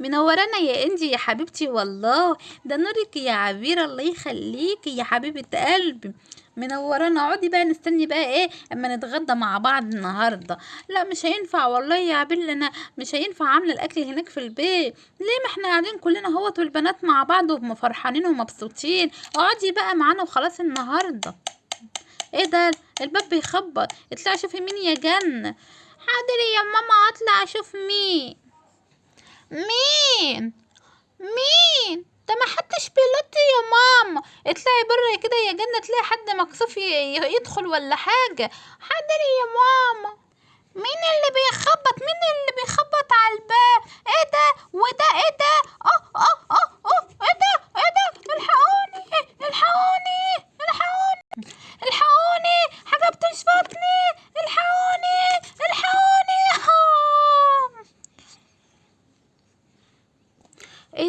منورانا يا انجي يا حبيبتي والله ده نورك يا عبير الله يخليكي يا حبيبة قلبي. منورانا اقعدي بقى نستني بقى إيه أما نتغدى مع بعض النهارده. لا مش هينفع والله يا عبير أنا مش هينفع عاملة الأكل هناك في البيت. ليه ما إحنا قاعدين كلنا أهوت والبنات مع بعض وفرحانين ومبسوطين اقعدي بقى معانا وخلاص النهارده. إيه ده؟ الباب بيخبط. اطلعي شوفي مين يا جنة حاضر يا ماما اطلع أشوف مين. مين؟ مين؟ ده ما حدش بيلط يا ماما. اطلعي بره كده يا جنة تلاقي حد مكسوف يدخل ولا حاجة. حاضر يا ماما. مين اللي بيخبط؟ مين اللي بيخبط على الباب؟ إيه ده؟ وده إيه ده؟ آه آه آه آه إيه ده إيه ده الحقوني الحقوني الحقوني الحقوني حاجة بتشفطني الحقوني الحقوني آه. إيه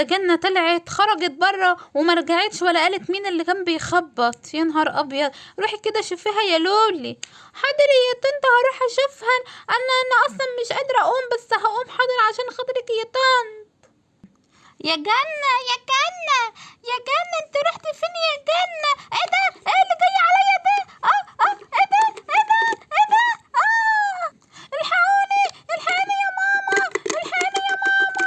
ده جنة طلعت خرجت بره وما رجعتش ولا قالت مين اللي كان بيخبط. يا نهار أبيض. روحي كده شوفيها يا لولي. حاضر يا طنط هروح أشوفها. أنا أنا أصلا مش قادرة أقوم بس هقوم حاضر عشان خاطرك يا طنط. يا جنة يا جنة يا جنة انت رحتي فين يا جنة إيه ده إيه اللي جاي عليا ده آه آه إيه ده إيه ده إيه ده آه الحقوني الحقوني يا ماما الحقوني يا ماما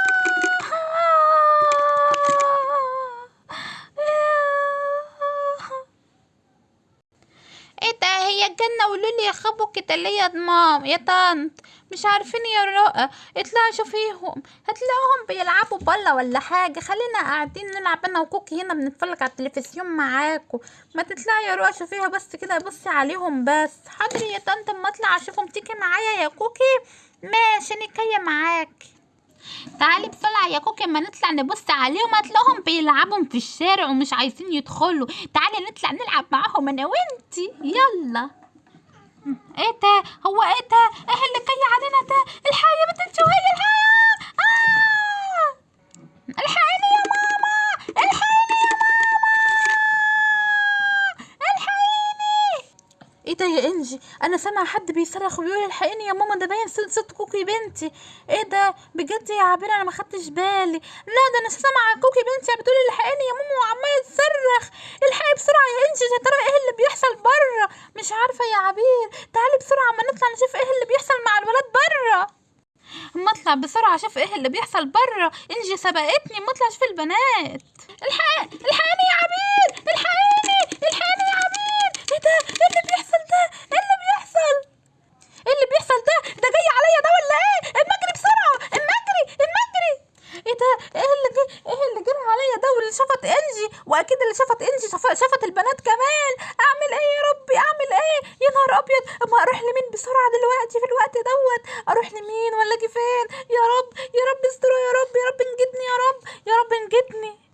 إيه ده هي الجنة ولولي يخبوا ليه يا مام يا طنط. مش عارفين يا رؤى اطلعوا شوفيهم. هتلاقوهم بيلعبوا بله ولا حاجة. خلينا قاعدين نلعب أنا وكوكي هنا بنتفرج على التلفزيون معاكم. ما تطلعي يا رؤى شوفيها بس كده بصي عليهم بس. حاضر يا طنط أما اطلع أشوفهم. تيجي معايا يا كوكي؟ ماشي نكية معاكي تعالي بسرعة يا كوكي أما نطلع نبص عليهم. هتلاقوهم بيلعبوا في الشارع ومش عايزين يدخلوا. تعالي نطلع نلعب معاهم أنا وأنتي. يلا. إيه ده هو ده إيه اللي جاي علينا ده الحقي يا بنت انت وهي الحقي آه! الحقيني يا ماما الحقيني يا ماما الحقيني إيه ده يا إنجي؟ أنا سامعه حد بيصرخ وبيقول الحقيني يا ماما ده باين صوت كوكي بنتي. إيه ده؟ بجد يا عبير أنا ما خدتش بالي. لا ده أنا سامعه كوكي بنتي بتقول الحقيني يا ماما وعماله تصرخ الحقي بسرعة يا إنجي يا ترى إيه اللي بيحصل بره مش عارفة يا عبير. تعالي بسرعة اما نطلع نشوف إيه اللي بيحصل مع الولاد بره أما أطلع بسرعة أشوف إيه اللي بيحصل بره إنجي سبقتني أما أطلع أشوف البنات. الحق يا عبير الحقني الحقني يا عبير إيه ده إيه اللي بيحصل ده إيه اللي بيحصل إيه اللي بيحصل ده ده جاي عليا ده ولا إيه المجري بسرعة المجري المجري إيه ده إيه اللي جه إيه اللي جرى عليا ده واللي شفط انجي واكيد اللي شفط انجي شف- شفط البنات كمان اعمل إيه يا ربي اعمل إيه يا نهار ابيض لمين بسرعة دلوقتي في الوقت دوت؟ أروح لمين ولا أجي فين يا رب يا رب استروا يا رب يا رب انجدني يا رب يا رب انجدني.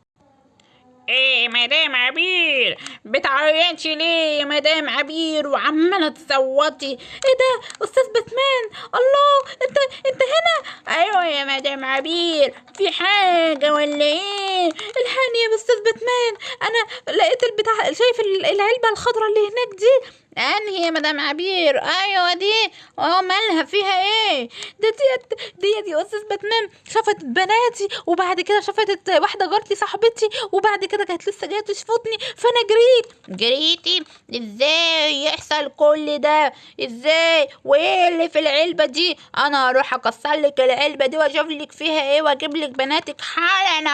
إيه مدام عبير بتعيطي ليه يا مدام عبير؟ وعمالة تصوتي. إيه ده أستاذ باتمان الله أنت أنت هنا؟ أيوه يا مدام عبير. في حاجة ولا إيه؟ الحقني يا أستاذ باتمان أنا لقيت البتاع شايف ال- العلبة الخضراء اللي هناك دي؟ انهي يا مدام عبير؟ أيوه دي. آه مالها؟ فيها إيه؟ ده ديت ديت يا أستاذ باتمان شافت بناتي وبعد كده شافت واحدة جارتي صاحبتي وبعد كده كانت لسه جاية تشفطني. فأنا جريت. جريتي؟ إزاي يحصل كل ده؟ إزاي؟ وإيه اللي في العلبة دي؟ أنا هروح أكسر لك العلبة دي وأشوف لك فيها إيه وأجيب لك بناتك حالا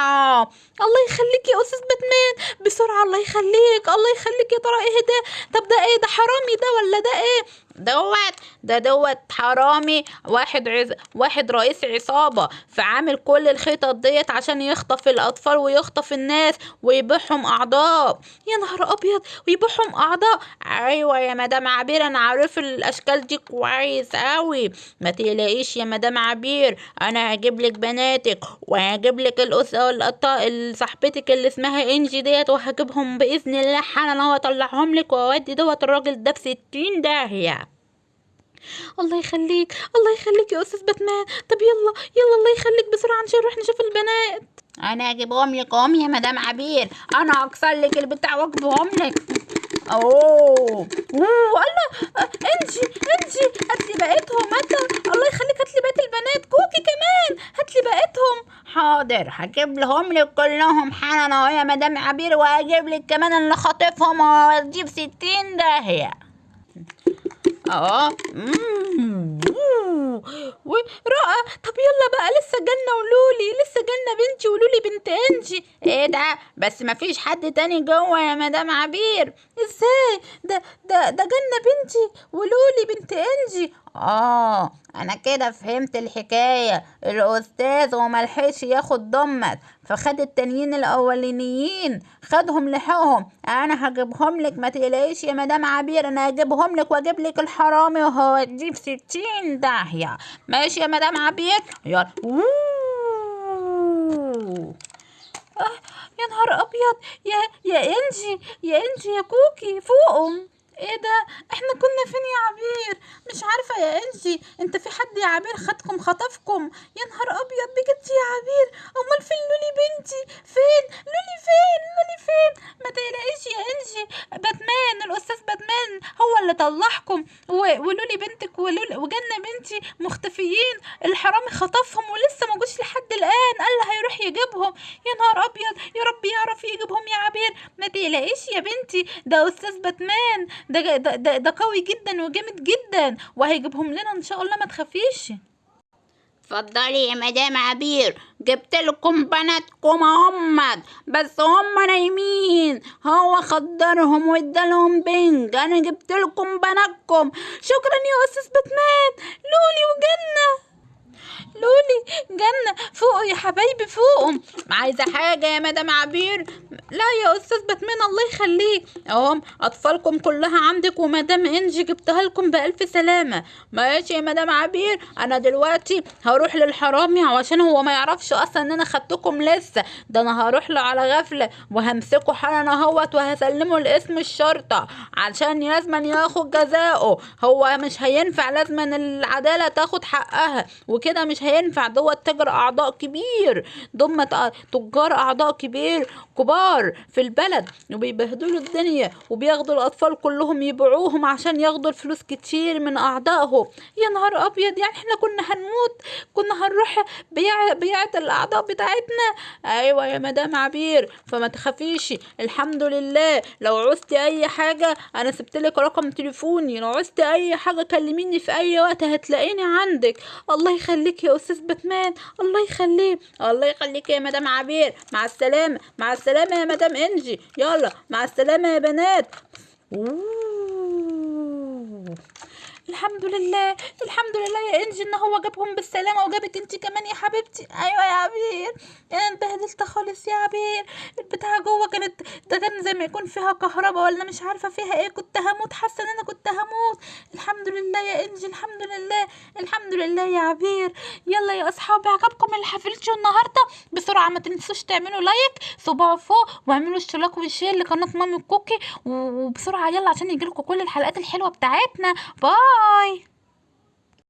الله يخليك يا أستاذ باتمان. بسرعة الله يخليك الله يخليك يا ترى إيه ده؟ طب ده إيه؟ ده حرامي ده ولا ده إيه؟ دوت ده دوت حرامي واحد عز... واحد رئيس عصابة فعامل كل الخطط ديت عشان يخطف الأطفال ويخطف الناس ويبيعهم أعضاء. يا نهار أبيض ويبيعهم أعضاء. أيوة يا مدام عبير أنا عارف الأشكال دي كويس أوي. ما تقلقيش يا مدام عبير أنا هجيب لك بناتك وهجيب لك الأسرة صاحبتك اللي اسمها إنجي ديت وهجيبهم بإذن الله حالا وأطلعهم لك وأودي دوت الراجل ده في ستين داهية. الله يخليك الله يخليك يا أستاذ باتمان. طب يلا يلا الله يخليك بسرعة عشان نروح نشوف البنات. أنا اجيبهم لك هم يا مدام عبير. أنا هكسر لك البتاع واجيبهم لك أوه. أوه الله. آه، إنجي إنجي هات لي بقيتهم. هات الله يخليك هات لي بقيت البنات. كوكي كمان. هات لي بقيتهم. حاضر هجيب لهم لك كلهم. حالا أهو يا مدام عبير وهجيب لك كمان اللي خاطفهم. في ستين داهية. آه. ورائع طب يلا بقى لسه جنة ولولي لسه جنة بنتي ولولي بنت انجي. إيه ده؟ بس مفيش حد تاني جوه يا مدام عبير. إزاي؟ ده ده ده جنة بنتي ولولي بنت انجي. آه أنا كده فهمت الحكاية. الأستاذ وملحقش ياخد ضمت فخد التانيين الأولانيين خدهم لحقهم. أنا هجيبهم لك ما تقلقيش يا مدام عبير أنا هجيبهم لك وأجيب لك الحرامي وهوديه في ستين داهية. ماشي يا مدام عبير؟ يلا. آه يا نهار أبيض. يا يا إنجي يا إنجي يا كوكي فوقهم. إيه ده؟ إحنا كنا فين يا عبير؟ مش عارفة يا انجي انت في حد يا عبير خدكم خطفكم؟ يا نهار أبيض بجد يا عبير! أمال فين لولي بنتي؟ فين؟ لولي فين؟ لولي فين؟ ما تقلقيش يا انجي. باتمان الأستاذ باتمان هو اللي طلعكم. ولولي بنتك ولولي وجنة بنتي مختفيين. الحرامي خطفهم ولسه ما جوش لحد الآن. قال هيروح يجيبهم. يا نهار أبيض! يا رب يعرف يجيبهم يا عبير. ما تقلقيش يا بنتي. ده أستاذ باتمان. ده ده, ده, ده قوي جدا وجامد جدا. وهيجيبهم لنا إن شاء الله. ما تخافيش. اتفضلي يا مدام عبير. جبت لكم بناتكم اهمت بس هم نايمين. هو خدرهم وادالهم بنج. أنا جبت لكم بناتكم. شكرا يا أستاذ باتمان لولي وجنة. لولي جنة فوقوا يا حبايبي فوقوا عايزة حاجة يا مدام عبير؟ لا يا أستاذ باتمان الله يخليك. اهم أطفالكم كلها عندك ومدام إنجي جبتها لكم بألف سلامة. ماشي يا مدام عبير أنا دلوقتي هروح للحرامي عشان هو ما يعرفش أصلا إن أنا خدتكم لسه. ده أنا هروح له على غفلة وهمسكه حالا أهوت وهسلمه لاسم الشرطة عشان لازما ياخد جزاؤه. هو مش هينفع لازما العدالة تاخد حقها وكده مش هينفع دوت تاجر أعضاء كبير ضم تجار أعضاء كبير كبار في البلد وبيبهدلوا الدنيا وبياخدوا الأطفال كلهم يبيعوهم عشان ياخدوا الفلوس كتير من أعضائهم. يا نهار أبيض! يعني إحنا كنا هنموت كنا هنروح بيع بيعة الأعضاء بتاعتنا؟ أيوه يا مدام عبير. فما تخافيش الحمد لله. لو عوزتي أي حاجة أنا سبت لك رقم تليفوني. لو عوزتي أي حاجة كلميني في أي وقت هتلاقيني عندك. الله يخليك يا أستاذ باتمان. الله يخليك الله يخليك يا مدام عبير. مع السلامة. مع السلامة يا مدام إنجي. يلا. مع السلامة يا بنات. أوه. الحمد لله الحمد لله يا إنجي إن هو جابهم بالسلامة وجابك انت كمان يا حبيبتي. أيوه يا عبير. أنا اتبهدلت خالص يا عبير. البتاعة جوه كانت ده كان زي ما يكون فيها كهرباء ولا مش عارفة فيها إيه. كنت هموت حاسة إن أنا كنت هموت. الحمد لله يا إنجي الحمد لله الحمد لله يا عبير. يلا يا أصحابي عجبكم الحفلتشو النهارده؟ بسرعة ما تنسوش تعملوا لايك صباع فوق واعملوا اشتراك و share لقناة مامي كوكي وبسرعة يلا عشان يجيلكوا كل الحلقات الحلوة بتاعتنا. Bye. Bye!